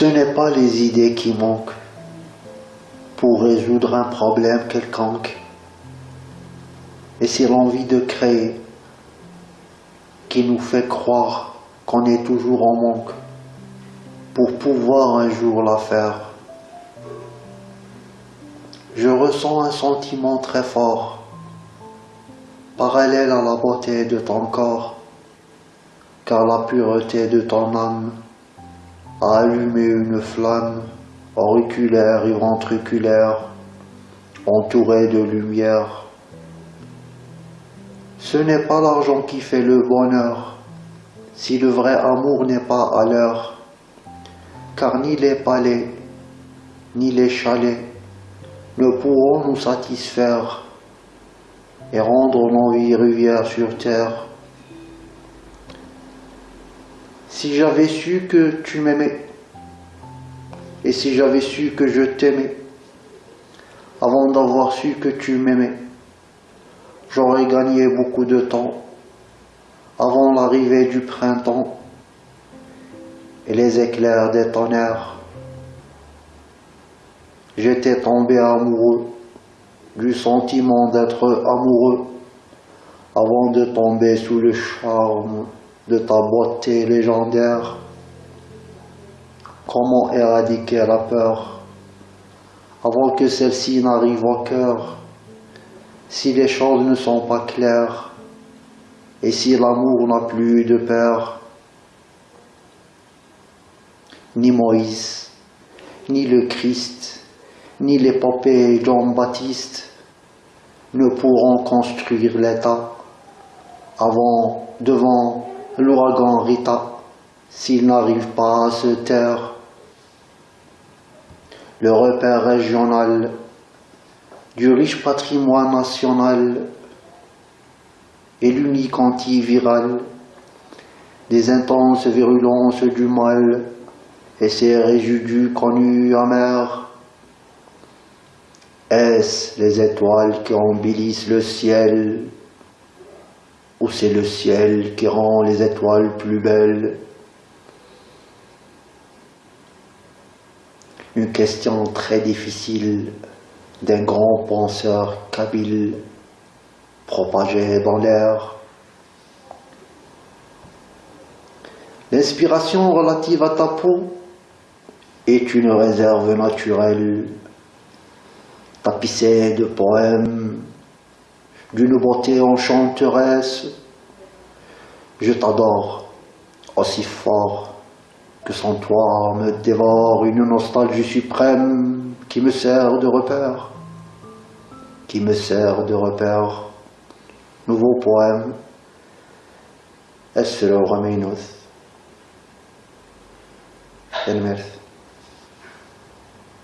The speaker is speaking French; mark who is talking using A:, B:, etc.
A: Ce n'est pas les idées qui manquent pour résoudre un problème quelconque, et c'est l'envie de créer qui nous fait croire qu'on est toujours en manque pour pouvoir un jour la faire. Je ressens un sentiment très fort, parallèle à la beauté de ton corps, car la pureté de ton âme a allumé une flamme auriculaire et ventriculaire, entourée de lumière. Ce n'est pas l'argent qui fait le bonheur, si le vrai amour n'est pas à l'heure, car ni les palais, ni les chalets ne pourront nous satisfaire et rendre nos vies rivières sur terre. Si j'avais su que tu m'aimais, et si j'avais su que je t'aimais, avant d'avoir su que tu m'aimais, j'aurais gagné beaucoup de temps avant l'arrivée du printemps et les éclairs des tonnerres. J'étais tombé amoureux du sentiment d'être amoureux avant de tomber sous le charme de ta beauté légendaire. Comment éradiquer la peur avant que celle-ci n'arrive au cœur? Si les choses ne sont pas claires et si l'amour n'a plus de père Ni Moïse, ni le Christ, ni l'épopée Jean-Baptiste ne pourront construire l'État avant, devant l'ouragan Rita, s'ils n'arrivent pas à se taire. Le repère régional du riche patrimoine national et l'unique antiviral des intenses virulences du mal et ses résidus connus amers. Est-ce les étoiles qui embellissent le ciel? Ou c'est le ciel qui rend les étoiles plus belles Une question très difficile d'un grand penseur kabyle propagé dans l'air. L'inspiration relative à ta peau est une réserve naturelle, tapissée de poèmes, d'une beauté enchanteresse. Je t'adore aussi fort que sans toi me dévore une nostalgie suprême qui me sert de repère, qui me sert de repère. Nouveau poème, Esra Rameinos. El